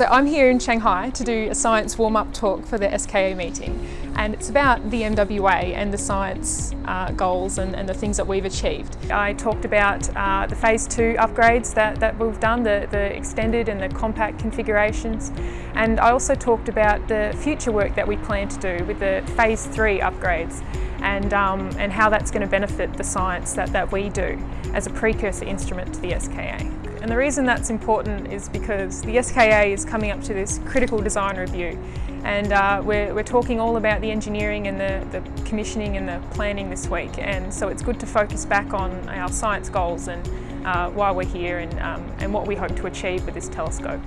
So I'm here in Shanghai to do a science warm-up talk for the SKA meeting and it's about the MWA and the science uh, goals and, and, the things that we've achieved. I talked about uh, the phase two upgrades that, that we've done, the, the extended and the compact configurations and I also talked about the future work that we plan to do with the phase three upgrades and, um, and how that's going to benefit the science that, that we do as a precursor instrument to the SKA. And the reason that's important is because the SKA is coming up to this critical design review and uh, we're, we're talking all about the engineering and the, the commissioning and the planning this week and so it's good to focus back on our science goals and uh, why we're here and, um, and what we hope to achieve with this telescope.